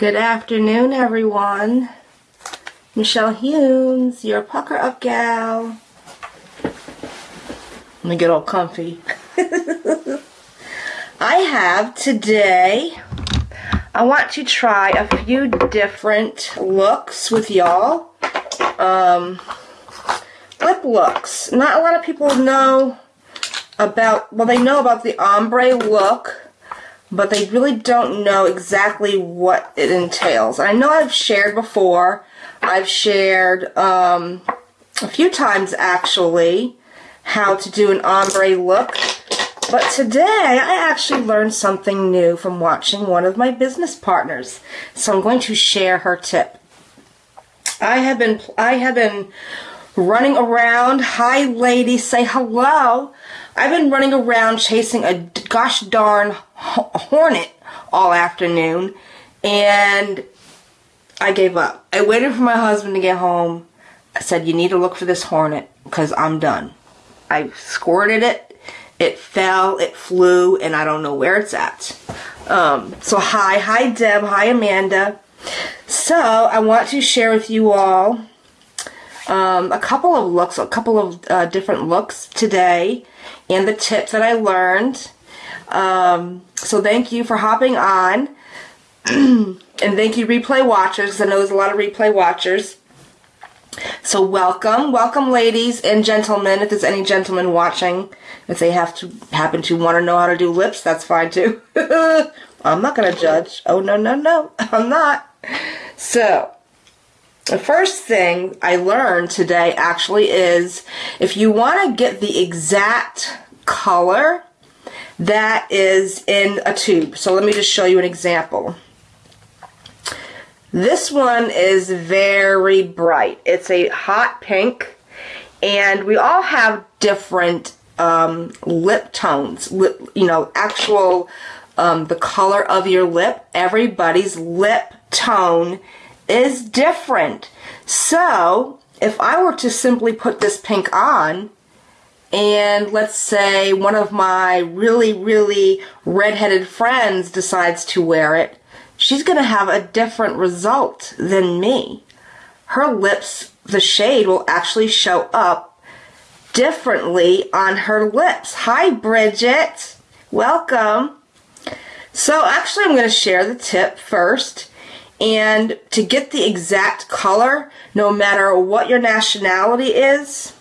Good afternoon, everyone. Michelle Humes, your pucker up gal. Let me get all comfy. I have today, I want to try a few different looks with y'all. Um, lip looks. Not a lot of people know about, well, they know about the ombre look but they really don't know exactly what it entails. I know I've shared before. I've shared um, a few times actually how to do an ombre look. But today I actually learned something new from watching one of my business partners. So I'm going to share her tip. I have been I have been running around. Hi ladies, say hello. I've been running around chasing a gosh darn hornet all afternoon and I gave up. I waited for my husband to get home. I said, You need to look for this hornet because I'm done. I squirted it, it fell, it flew, and I don't know where it's at. Um, so, hi, hi, Deb, hi, Amanda. So, I want to share with you all um, a couple of looks, a couple of uh, different looks today, and the tips that I learned. Um, so thank you for hopping on. and thank you, replay watchers. I know there's a lot of replay watchers. So welcome, welcome, ladies and gentlemen. If there's any gentlemen watching, if they have to happen to want to know how to do lips, that's fine too. I'm not gonna judge. Oh no, no, no, I'm not. So the first thing I learned today actually is if you want to get the exact color that is in a tube. So let me just show you an example. This one is very bright. It's a hot pink and we all have different um, lip tones, lip, you know, actual um, the color of your lip. Everybody's lip tone is different. So, if I were to simply put this pink on, and let's say one of my really, really redheaded friends decides to wear it, she's going to have a different result than me. Her lips, the shade will actually show up differently on her lips. Hi, Bridget. Welcome. So actually, I'm going to share the tip first. And to get the exact color, no matter what your nationality is,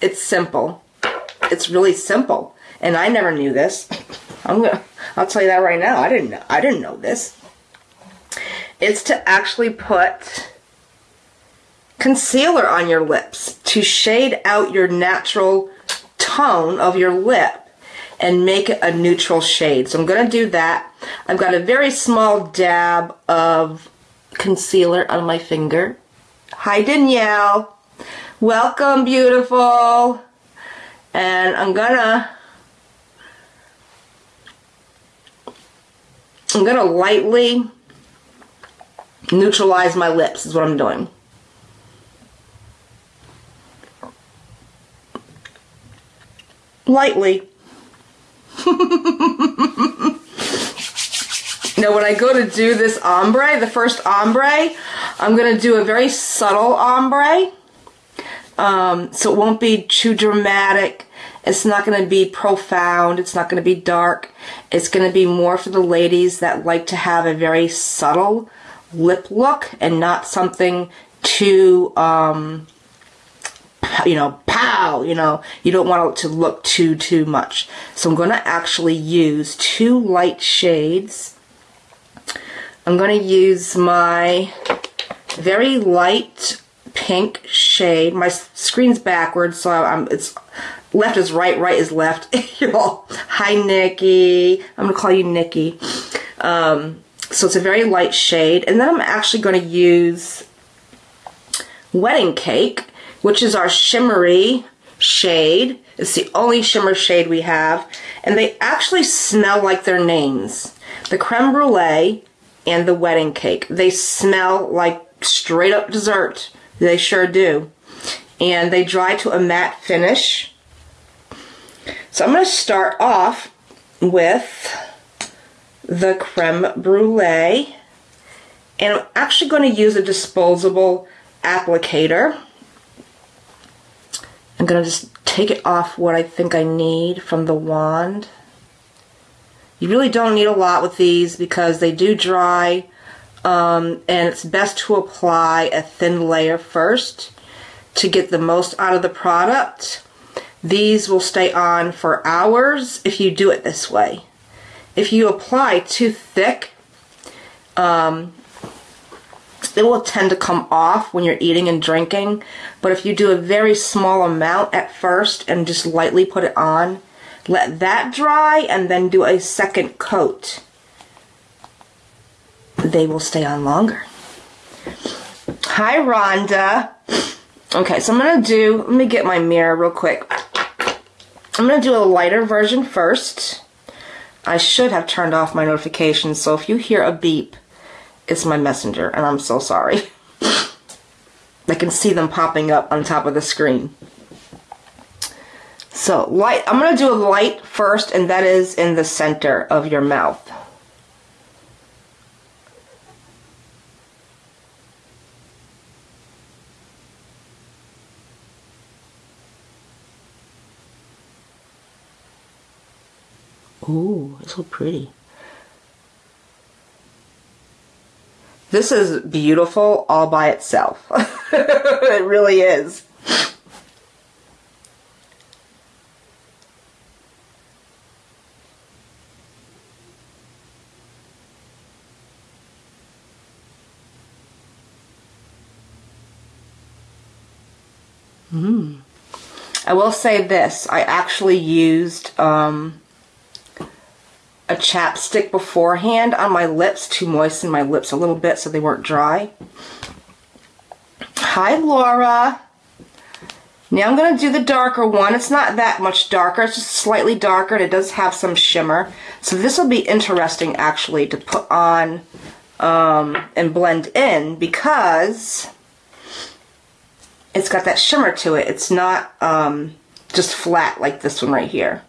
it's simple. It's really simple. And I never knew this. I'm gonna I'll tell you that right now. I didn't know I didn't know this. It's to actually put concealer on your lips to shade out your natural tone of your lip and make it a neutral shade. So I'm going to do that. I've got a very small dab of concealer on my finger. Hi, Danielle. Welcome, beautiful. And I'm gonna, I'm gonna lightly neutralize my lips is what I'm doing. Lightly. Now when I go to do this ombre, the first ombre, I'm going to do a very subtle ombre. Um, so it won't be too dramatic. It's not going to be profound. It's not going to be dark. It's going to be more for the ladies that like to have a very subtle lip look and not something too, um, you know, pow, you know, you don't want it to look too, too much. So I'm going to actually use two light shades I'm going to use my very light pink shade. My screen's backwards, so I'm, it's left is right, right is left. Y'all, hi Nikki. I'm going to call you Nikki. Um, so it's a very light shade. And then I'm actually going to use Wedding Cake, which is our shimmery shade. It's the only shimmer shade we have. And they actually smell like their names. The creme brulee and the wedding cake. They smell like straight up dessert. They sure do. And they dry to a matte finish. So I'm going to start off with the creme brulee. And I'm actually going to use a disposable applicator. I'm going to just take it off what I think I need from the wand. You really don't need a lot with these because they do dry um, and it's best to apply a thin layer first to get the most out of the product. These will stay on for hours if you do it this way. If you apply too thick, um, it will tend to come off when you're eating and drinking. But if you do a very small amount at first and just lightly put it on, let that dry and then do a second coat, they will stay on longer. Hi, Rhonda. Okay, so I'm going to do, let me get my mirror real quick. I'm going to do a lighter version first. I should have turned off my notifications, so if you hear a beep, it's my messenger, and I'm so sorry. I can see them popping up on top of the screen. So light, I'm going to do a light first, and that is in the center of your mouth. Ooh, it's so pretty. This is beautiful all by itself. it really is. Mm. I will say this. I actually used um, a chapstick beforehand on my lips to moisten my lips a little bit so they weren't dry. Hi, Laura. Now I'm going to do the darker one. It's not that much darker. It's just slightly darker and it does have some shimmer. So this will be interesting actually to put on um, and blend in because it's got that shimmer to it. It's not um, just flat like this one right here.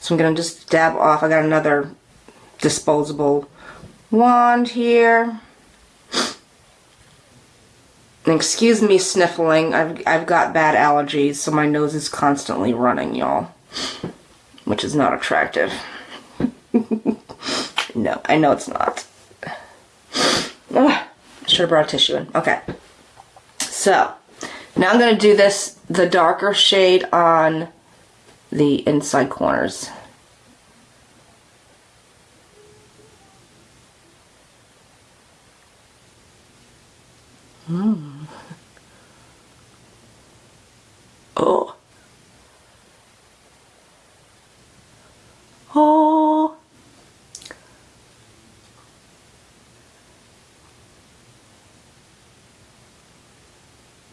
So I'm going to just dab off. I got another disposable wand here. And excuse me sniffling. I've, I've got bad allergies, so my nose is constantly running, y'all. Which is not attractive. no, I know it's not. Ugh, should have brought a tissue in. Okay. So, now I'm going to do this, the darker shade on the inside corners. Hmm. Oh. Oh.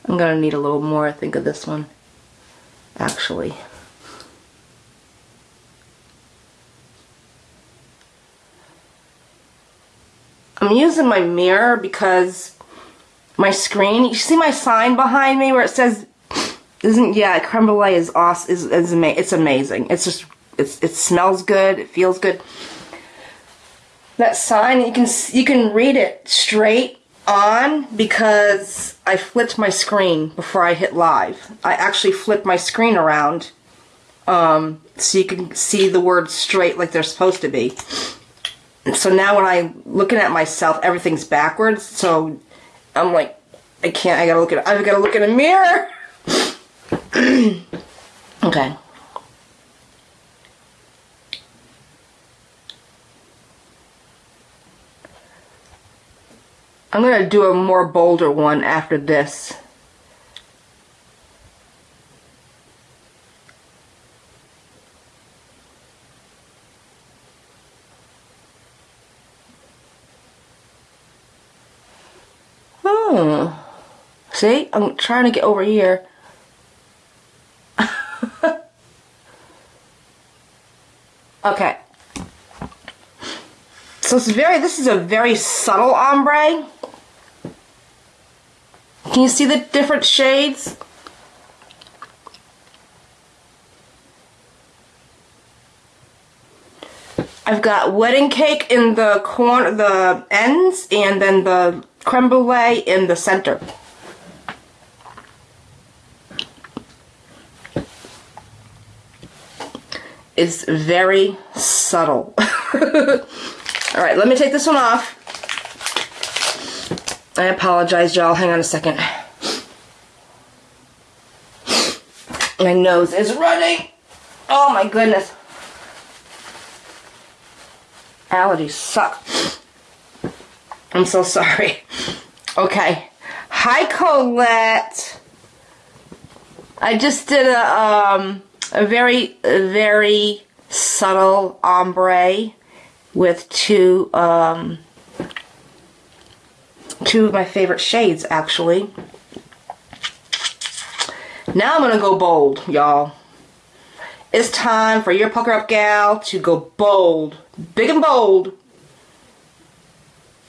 I'm gonna need a little more, I think, of this one, actually. I'm using my mirror because my screen, you see my sign behind me where it says, isn't, yeah, creme brulee is awesome, is, is ama it's amazing. It's just, it's, it smells good, it feels good. That sign, you can, you can read it straight on because I flipped my screen before I hit live. I actually flipped my screen around um, so you can see the words straight like they're supposed to be so now when I'm looking at myself, everything's backwards. So I'm like, I can't. I gotta look at. I gotta look in a mirror. okay. I'm gonna do a more bolder one after this. Hmm. See, I'm trying to get over here. okay. So it's very, this is a very subtle ombre. Can you see the different shades? I've got wedding cake in the corner, the ends, and then the creme brulee in the center. It's very subtle. All right, let me take this one off. I apologize, y'all. Hang on a second. My nose is running. Oh my goodness. Allergies suck. I'm so sorry. Okay. Hi, Colette. I just did a, um, a very, very subtle ombre with two, um, two of my favorite shades, actually. Now I'm going to go bold, y'all. It's time for your pucker up gal to go bold. Big and bold.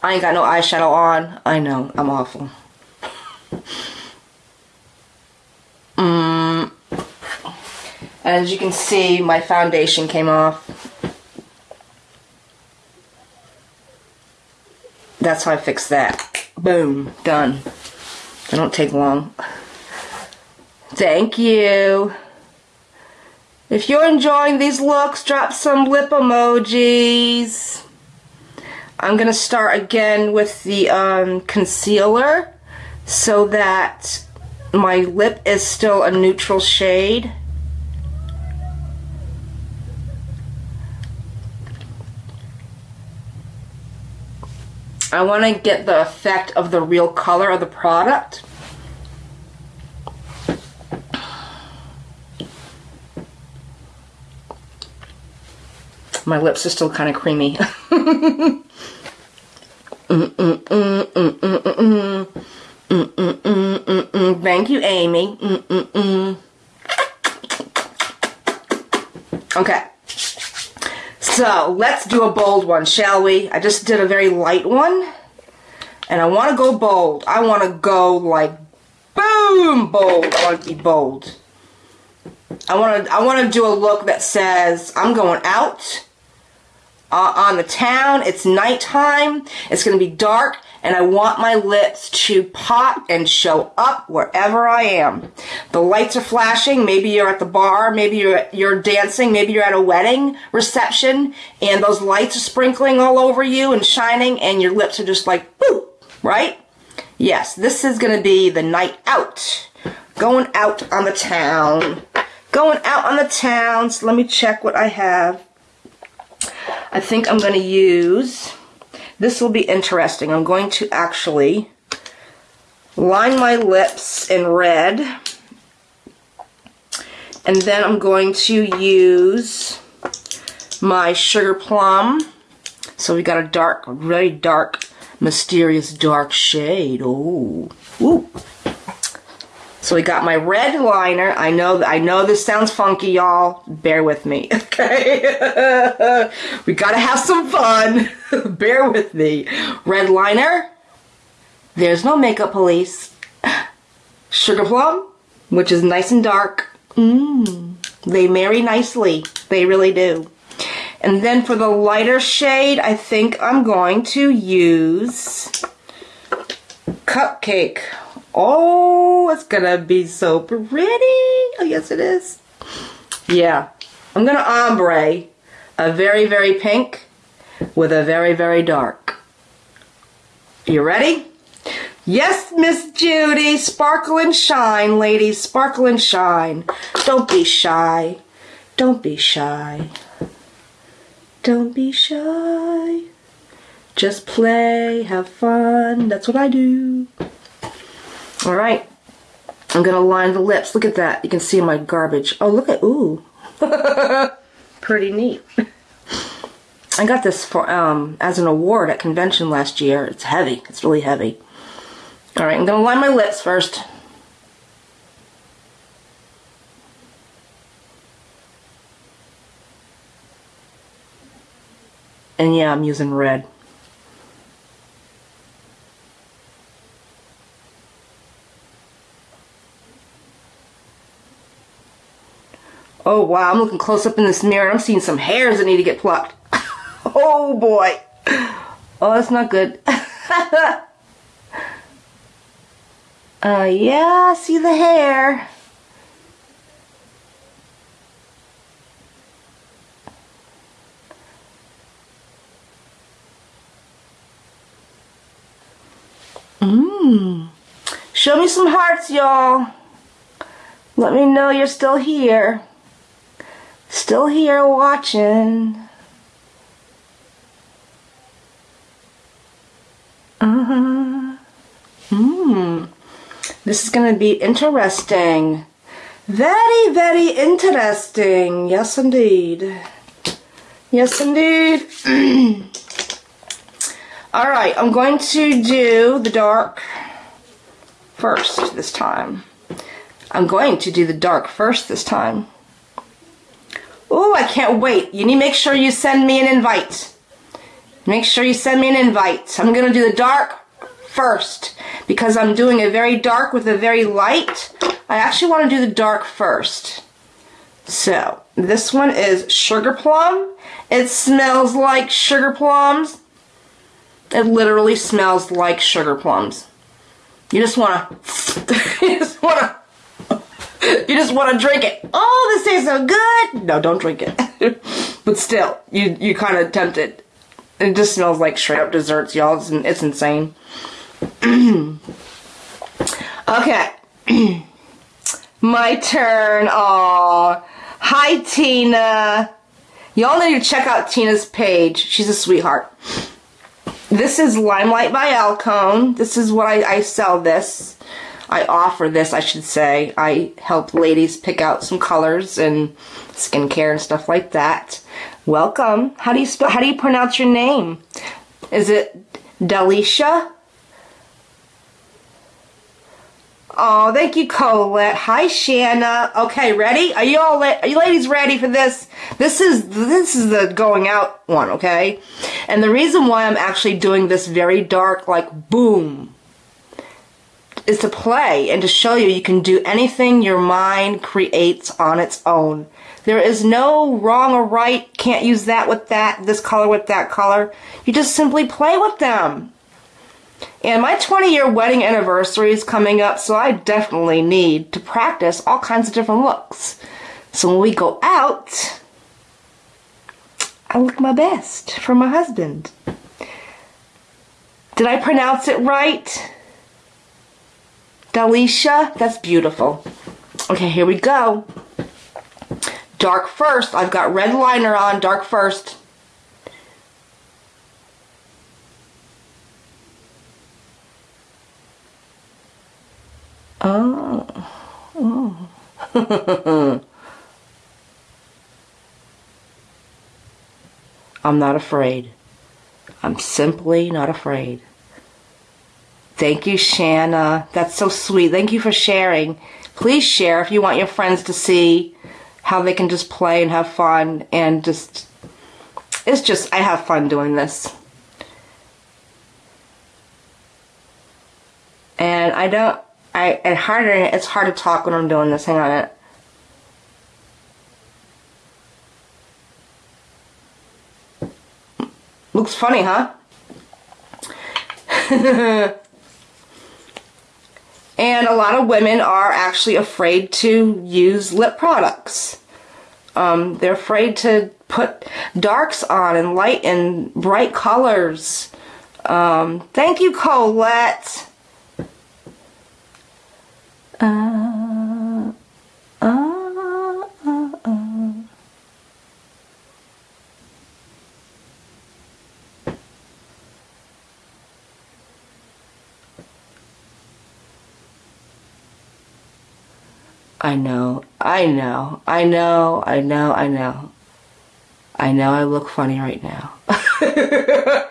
I ain't got no eyeshadow on. I know, I'm awful. Mm. As you can see, my foundation came off. That's how I fixed that. Boom, done. They don't take long. Thank you. If you're enjoying these looks, drop some lip emojis. I'm going to start again with the um, concealer so that my lip is still a neutral shade. I want to get the effect of the real color of the product. My lips are still kind of creamy. Thank you, Amy. Okay. So, let's do a bold one, shall we? I just did a very light one. And I want to go bold. I want to go like boom bold. I want to be bold. I want to I want to do a look that says I'm going out uh, on the town. It's nighttime. It's going to be dark and I want my lips to pop and show up wherever I am. The lights are flashing. Maybe you're at the bar. Maybe you're, you're dancing. Maybe you're at a wedding reception and those lights are sprinkling all over you and shining and your lips are just like, boop, right? Yes, this is going to be the night out. Going out on the town. Going out on the town. So let me check what I have. I think I'm going to use, this will be interesting. I'm going to actually line my lips in red. And then I'm going to use my Sugar Plum. So we got a dark, very dark, mysterious dark shade. Oh, ooh. So we got my red liner. I know I know this sounds funky, y'all. Bear with me, okay? we gotta have some fun. Bear with me. Red liner. There's no makeup police. Sugar plum, which is nice and dark. Mmm. They marry nicely. They really do. And then for the lighter shade, I think I'm going to use Cupcake Oh, it's gonna be so pretty. Oh, yes it is. Yeah, I'm gonna ombre a very, very pink with a very, very dark. You ready? Yes, Miss Judy. Sparkle and shine, ladies. Sparkle and shine. Don't be shy. Don't be shy. Don't be shy. Just play, have fun. That's what I do. All right. I'm going to line the lips. Look at that. You can see my garbage. Oh, look at, ooh. Pretty neat. I got this for um as an award at convention last year. It's heavy. It's really heavy. All right, I'm going to line my lips first. And yeah, I'm using red. Oh wow, I'm looking close up in this mirror I'm seeing some hairs that need to get plucked. Oh boy. Oh, that's not good. uh, yeah, see the hair. Mmm. Show me some hearts, y'all. Let me know you're still here. Still here watching. Uh-huh. Hmm. This is going to be interesting. Very, very interesting. Yes, indeed. Yes, indeed. All right, I'm going to do the dark first this time. I'm going to do the dark first this time. Oh, I can't wait. You need to make sure you send me an invite. Make sure you send me an invite. I'm going to do the dark first because I'm doing a very dark with a very light. I actually want to do the dark first. So, this one is Sugar Plum. It smells like sugar plums. It literally smells like sugar plums. You just want to, you just want to you just want to drink it. Oh, this tastes so good. No, don't drink it. but still, you you kind of tempted. It It just smells like straight up desserts, y'all. It's, it's insane. okay. My turn. Oh, hi Tina. Y'all need to check out Tina's page. She's a sweetheart. This is LimeLife by Alcone. This is what I, I sell this. I offer this, I should say. I help ladies pick out some colors and skincare and stuff like that. Welcome. How do you spell, how do you pronounce your name? Is it Delisha? Oh, thank you, Colette. Hi, Shanna. Okay, ready? Are you all are you ladies ready for this? This is this is the going out one, okay? And the reason why I'm actually doing this very dark, like boom, is to play and to show you you can do anything your mind creates on its own. There is no wrong or right, can't use that with that, this color with that color. You just simply play with them. And my 20 year wedding anniversary is coming up, so I definitely need to practice all kinds of different looks. So when we go out, I look my best for my husband. Did I pronounce it right? Dalisha, that's beautiful. Okay, here we go. Dark first. I've got red liner on, dark first. Oh. oh. I'm not afraid. I'm simply not afraid. Thank you, Shanna. That's so sweet. Thank you for sharing. Please share if you want your friends to see how they can just play and have fun and just it's just I have fun doing this. And I don't I and harder it's hard to talk when I'm doing this. Hang on it. Looks funny, huh? And a lot of women are actually afraid to use lip products. Um, they're afraid to put darks on and light and bright colors. Um, thank you, Colette. Uh, I know, I know, I know, I know, I know. I know I look funny right now.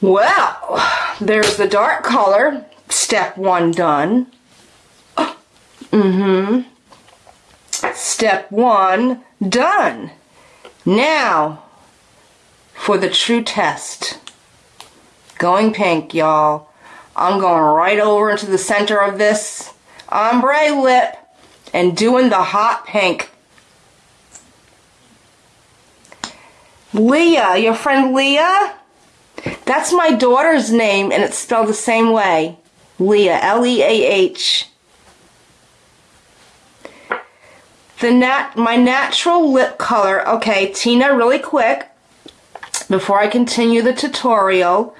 well, there's the dark color. Step one done. Mm-hmm. Step one done. Now, for the true test. Going pink, y'all. I'm going right over into the center of this ombre lip and doing the hot pink. Leah, your friend Leah? That's my daughter's name and it's spelled the same way. Leah, L-E-A-H. The nat my natural lip color. Okay, Tina, really quick before I continue the tutorial,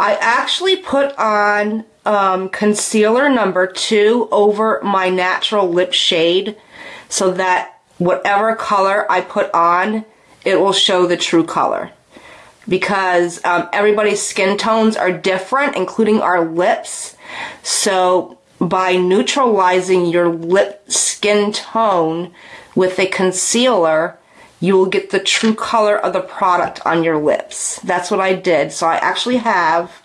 I actually put on um, concealer number two over my natural lip shade so that whatever color I put on, it will show the true color. Because um, everybody's skin tones are different, including our lips. So by neutralizing your lip skin tone with a concealer, you will get the true color of the product on your lips. That's what I did. So I actually have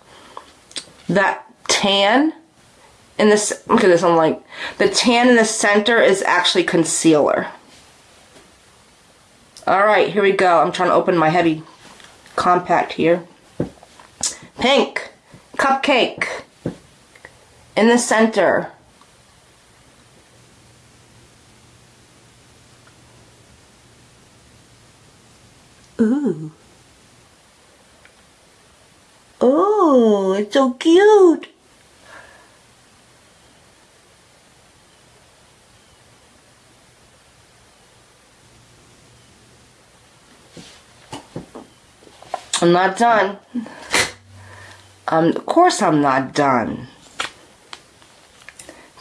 that tan in this, look at this, I'm like, the tan in the center is actually concealer. All right, here we go. I'm trying to open my heavy compact here. Pink, cupcake, in the center. Ooh. Oh, it's so cute. I'm not done. Um, of course I'm not done.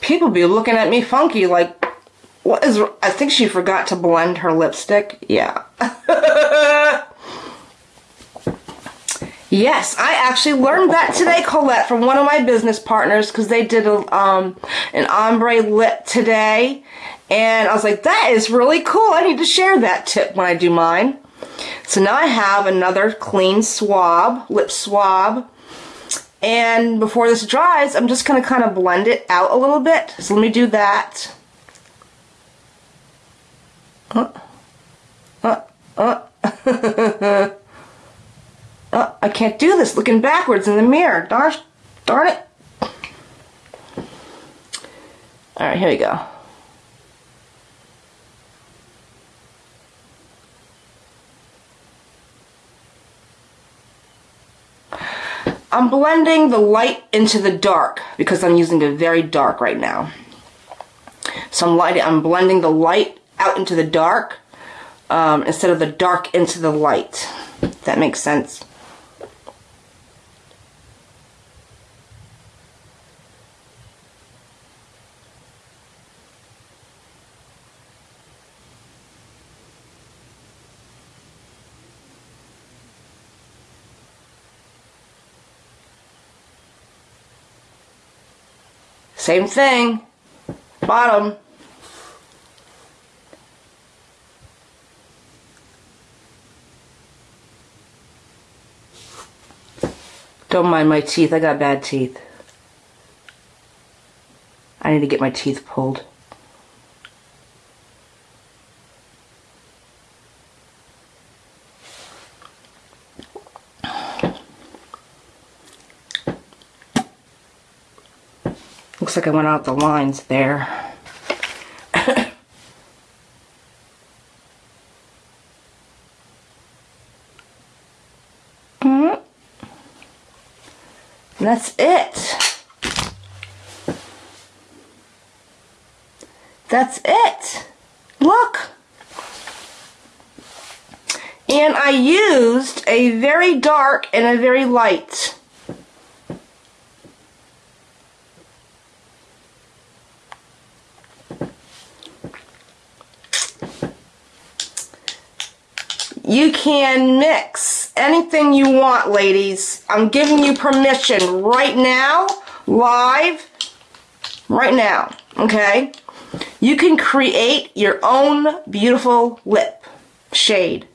People be looking at me funky like, what is, I think she forgot to blend her lipstick. Yeah. yes, I actually learned that today, Colette, from one of my business partners because they did a, um, an ombre lip today. And I was like, that is really cool. I need to share that tip when I do mine. So now I have another clean swab, lip swab. And before this dries, I'm just going to kind of blend it out a little bit. So let me do that. Uh, uh, uh. uh, I can't do this looking backwards in the mirror. Darn, darn it. Alright, here we go. I'm blending the light into the dark because I'm using a very dark right now. So I'm lighting, I'm blending the light out into the dark um, instead of the dark into the light. If that makes sense. Same thing. Bottom. Don't mind my teeth. I got bad teeth. I need to get my teeth pulled. Like I went out the lines there. Mm-hmm. that's it. That's it. Look. And I used a very dark and a very light. You can mix anything you want, ladies. I'm giving you permission right now, live, right now, okay? You can create your own beautiful lip shade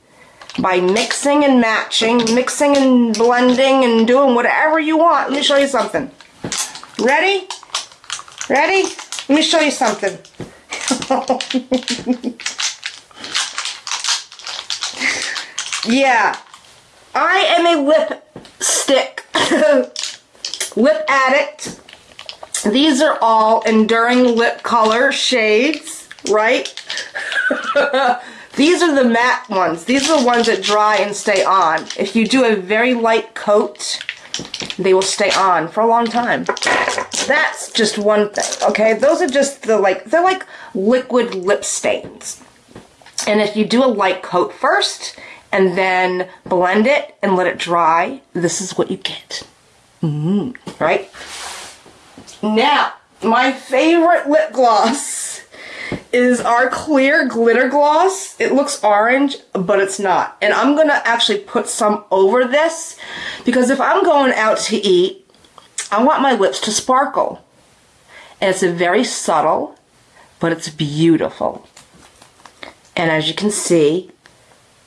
by mixing and matching, mixing and blending and doing whatever you want. Let me show you something. Ready? Ready? Let me show you something. Yeah. I am a lipstick Lip Addict. These are all Enduring Lip Color shades, right? These are the matte ones. These are the ones that dry and stay on. If you do a very light coat, they will stay on for a long time. That's just one thing, okay? Those are just the like, they're like liquid lip stains. And if you do a light coat first and then blend it and let it dry, this is what you get. Mm, right? Now, my favorite lip gloss is our clear glitter gloss. It looks orange, but it's not. And I'm gonna actually put some over this because if I'm going out to eat, I want my lips to sparkle. And it's a very subtle, but it's beautiful. And as you can see,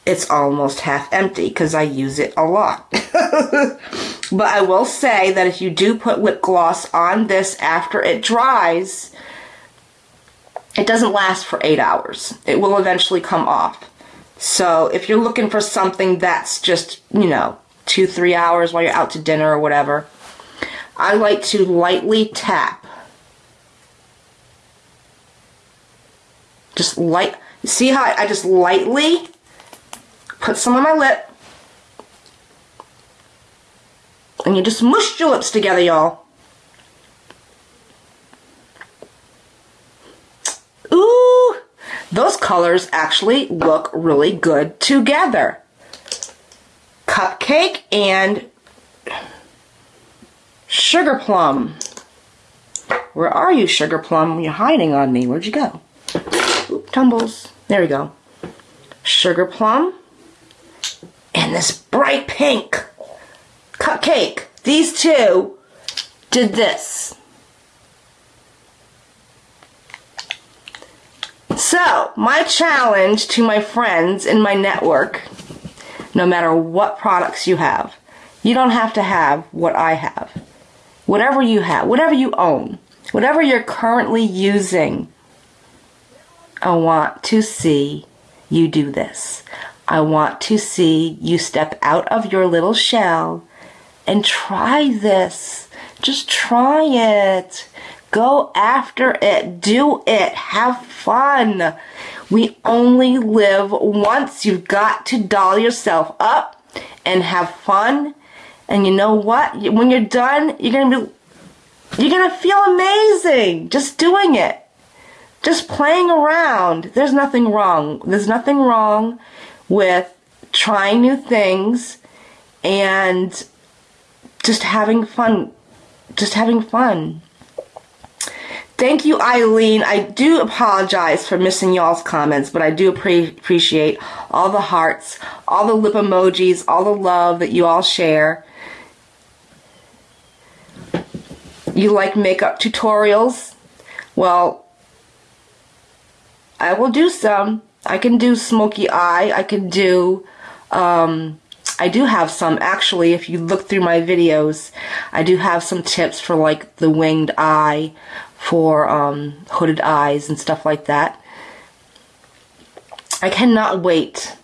it's almost half empty because I use it a lot. but I will say that if you do put lip gloss on this after it dries, it doesn't last for eight hours. It will eventually come off. So if you're looking for something that's just, you know, two, three hours while you're out to dinner or whatever, I like to lightly tap. Just light, see how I just lightly put some on my lip. And you just mush your lips together, y'all. Ooh, those colors actually look really good together. Cupcake and Sugar Plum. Where are you, Sugar Plum? You're hiding on me. Where'd you go? Tumbles. There we go. Sugar Plum. And this bright pink cupcake. These two did this. So, my challenge to my friends in my network, no matter what products you have, you don't have to have what I have. Whatever you have, whatever you own, whatever you're currently using, I want to see you do this. I want to see you step out of your little shell and try this. Just try it. Go after it. Do it. Have fun. We only live once. You've got to doll yourself up and have fun. And you know what? When you're done, you're going to be you're going to feel amazing just doing it. Just playing around. There's nothing wrong. There's nothing wrong with trying new things and just having fun. Just having fun. Thank you, Eileen. I do apologize for missing y'all's comments, but I do pre- appreciate all the hearts, all the lip emojis, all the love that you all share. You like makeup tutorials? Well, I will do some. I can do smoky eye. I can do, um, I do have some actually. If you look through my videos, I do have some tips for like the winged eye, for um, hooded eyes and stuff like that. I cannot wait.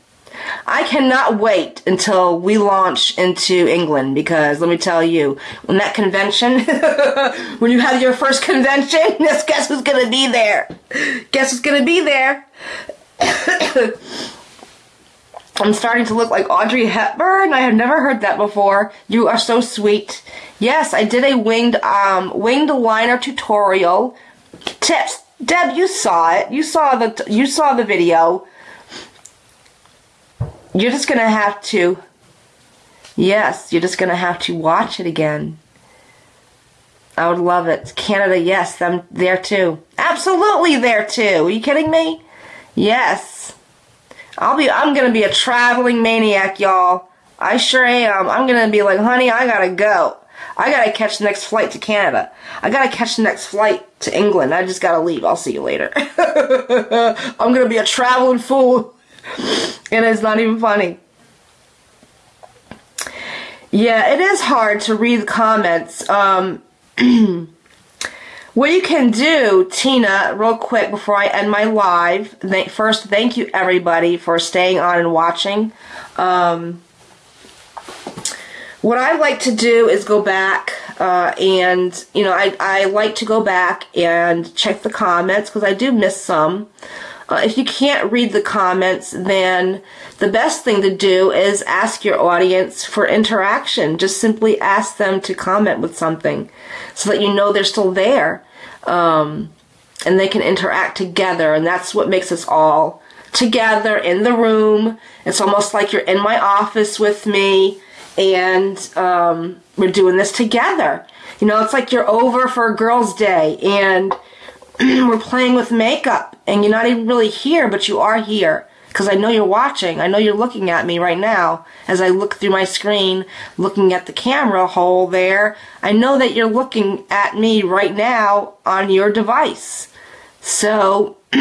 I cannot wait until we launch into England because let me tell you, when that convention, when you have your first convention, guess who's gonna be there? Guess who's gonna be there? I'm starting to look like Audrey Hepburn. I have never heard that before. You are so sweet. Yes, I did a winged um winged liner tutorial. Tips. Deb, you saw it. You saw the you saw the video. You're just going to have to Yes, you're just going to have to watch it again. I would love it. Canada, yes, I'm there too. Absolutely there too. Are you kidding me? Yes. I'll be I'm gonna be a traveling maniac, y'all. I sure am. I'm gonna be like, honey, I gotta go. I gotta catch the next flight to Canada. I gotta catch the next flight to England. I just gotta leave. I'll see you later. I'm gonna be a traveling fool. and it's not even funny. Yeah, it is hard to read the comments. Um What you can do, Tina, real quick before I end my live, th- first, thank you everybody for staying on and watching. Um, what I like to do is go back Uh, and, you know, I, I like to go back and check the comments because I do miss some. Uh, if you can't read the comments, then the best thing to do is ask your audience for interaction. Just simply ask them to comment with something so that you know they're still there. Um, and they can interact together. And that's what makes us all together in the room. It's almost like you're in my office with me and um, we're doing this together. You know, it's like you're over for a girls' day and we're playing with makeup and you're not even really here, but you are here because I know you're watching. I know you're looking at me right now as I look through my screen, looking at the camera hole there. I know that you're looking at me right now on your device. So,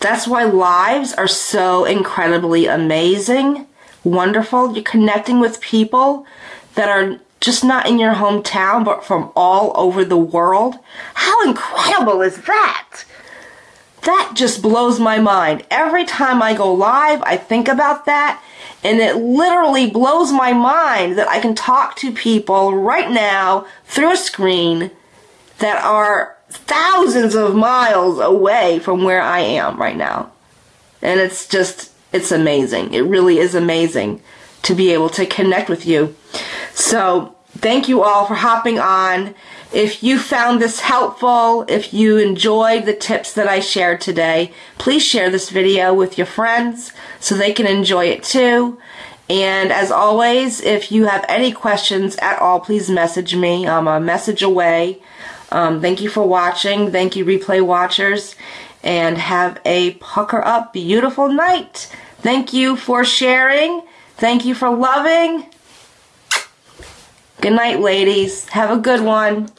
that's why lives are so incredibly amazing, wonderful. You're connecting with people that are just not in your hometown, but from all over the world. How incredible is that? That just blows my mind. Every time I go live, I think about that, and it literally blows my mind that I can talk to people right now through a screen that are thousands of miles away from where I am right now. And it's just, it's amazing. It really is amazing to be able to connect with you. So thank you all for hopping on. If you found this helpful, if you enjoyed the tips that I shared today, please share this video with your friends so they can enjoy it too. And as always, if you have any questions at all, please message me. I'm a message away. Um, thank you for watching. Thank you, replay watchers. And have a pucker up beautiful night. Thank you for sharing. Thank you for loving. Good night, ladies. Have a good one.